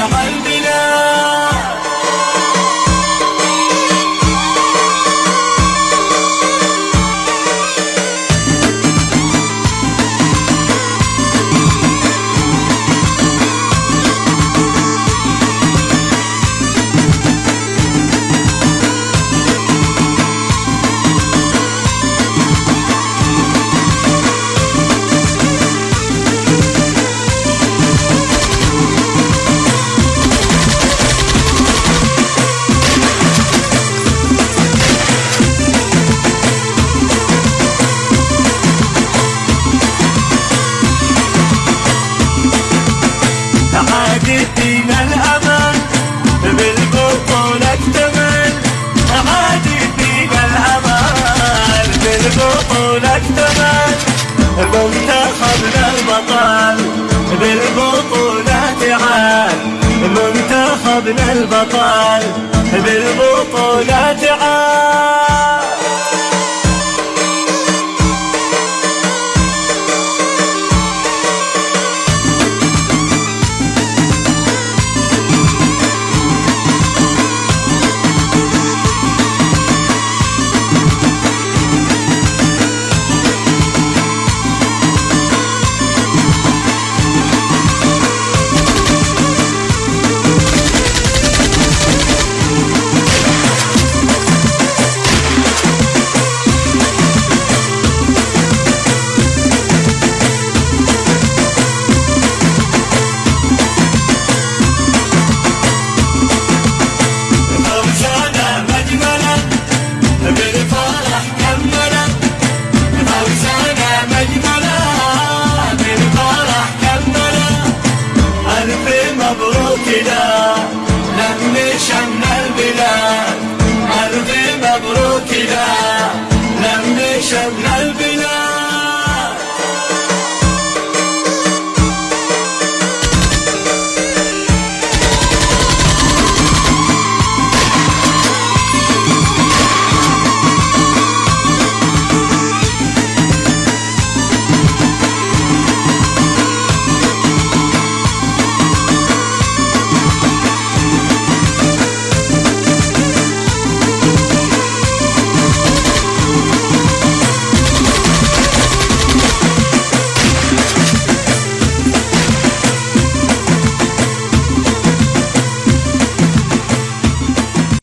يا قلبي بالبطولة ثمن المنتخب البطل بالبطولة تعال. منتخبنا البطل بالبطولة تعال.